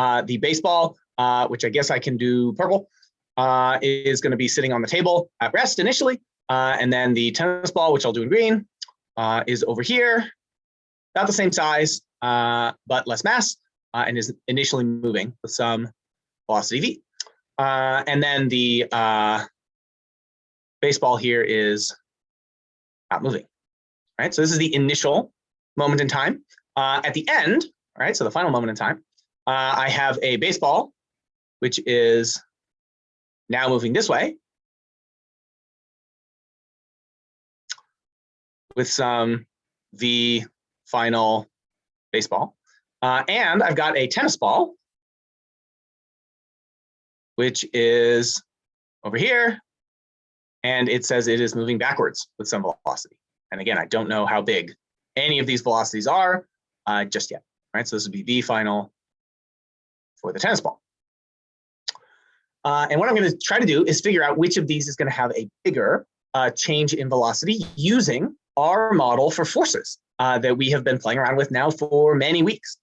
Uh, the baseball, uh, which I guess I can do purple, uh, is going to be sitting on the table at rest initially. Uh, and then the tennis ball, which I'll do in green, uh, is over here, about the same size, but less mass, and is initially moving with some velocity v. And then the baseball here is not moving. Right. So this is the initial moment in time. At the end, all right, so the final moment in time, uh, I have a baseball, which is now moving this way with some V final baseball. Uh, and I've got a tennis ball, which is over here. And it says it is moving backwards with some velocity. And again, I don't know how big any of these velocities are uh, just yet, right? So this would be V final for the tennis ball. Uh, and what I'm going to try to do is figure out which of these is going to have a bigger uh, change in velocity using our model for forces uh, that we have been playing around with now for many weeks.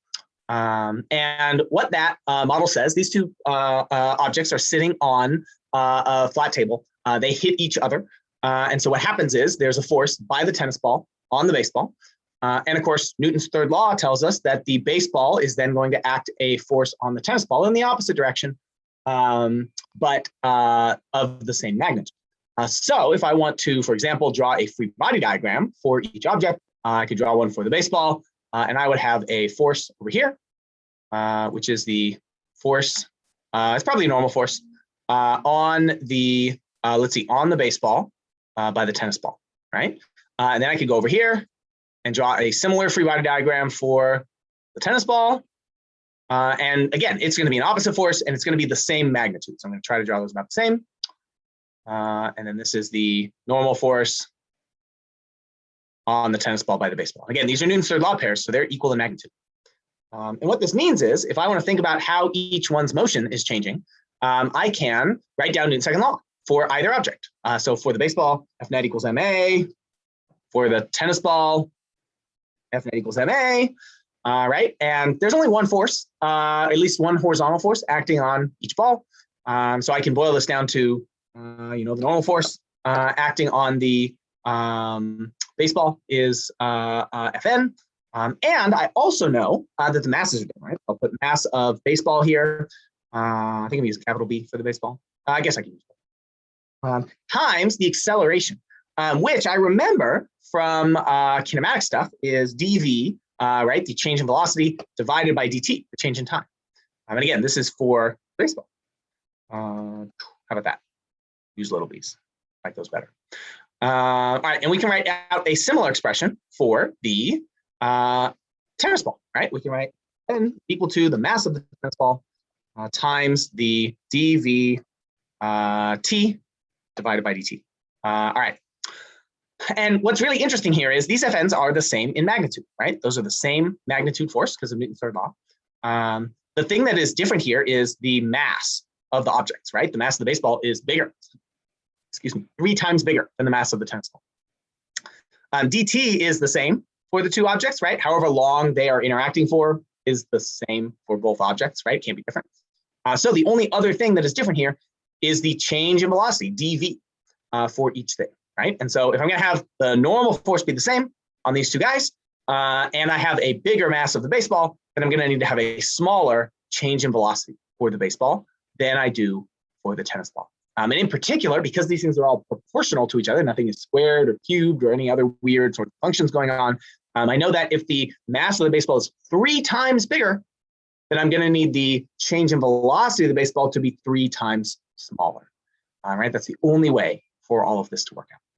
Um, and what that uh, model says, these two uh, uh, objects are sitting on a flat table. they hit each other. and so what happens is there's a force by the tennis ball on the baseball. Uh, and of course, Newton's third law tells us that the baseball is then going to act a force on the tennis ball in the opposite direction, um, but uh, of the same magnitude. Uh, so if I want to, for example, draw a free body diagram for each object, uh, I could draw one for the baseball, uh, and I would have a force over here, uh, which is the force, it's probably a normal force, on the, let's see, on the baseball by the tennis ball, right? and then I could go over here and draw a similar free body diagram for the tennis ball. Uh, and again, it's going to be an opposite force and it's going to be the same magnitude. So I'm going to try to draw those about the same. Uh, and then this is the normal force on the tennis ball by the baseball. Again, these are Newton's third law pairs, so they're equal in magnitude. Um, and what this means is if I want to think about how each one's motion is changing, um, I can write down Newton's second law for either object. Uh, so for the baseball, F net equals ma. For the tennis ball, F net equals ma, uh, right? And there's only one force, uh, at least one horizontal force acting on each ball. Um, so I can boil this down to, uh, you know, the normal force uh, acting on the um, baseball is uh, uh, Fn. Um, and I also know that the masses are different, right? I'll put mass of baseball here. I think I'm using capital B for the baseball. I guess I can use um, times the acceleration, um, which I remember from uh, kinematic stuff is dv, uh, right? The change in velocity divided by dt, the change in time. Um, and again, this is for baseball. Uh, how about that? Use little b's, like those better. Uh, all right, and we can write out a similar expression for the uh, tennis ball, right? We can write n equal to the mass of the tennis ball uh, times the dv uh, t divided by dt. Uh, all right, and what's really interesting here is these FNs are the same in magnitude, right? Those are the same magnitude force because of Newton's third law. Um, the thing that is different here is the mass of the objects, right? The mass of the baseball is bigger, excuse me, three times bigger than the mass of the tennis ball. Um, dt is the same for the two objects, right? However long they are interacting for is the same for both objects, right? Can't be different. Uh, so the only other thing that is different here is the change in velocity, dv, uh, for each thing right? And so if I'm going to have the normal force be the same on these two guys, uh, and I have a bigger mass of the baseball, then I'm going to need to have a smaller change in velocity for the baseball than I do for the tennis ball. Um, and in particular, because these things are all proportional to each other, nothing is squared or cubed or any other weird sort of functions going on. Um, I know that if the mass of the baseball is three times bigger, then I'm going to need the change in velocity of the baseball to be three times smaller. All right, that's the only way for all of this to work out.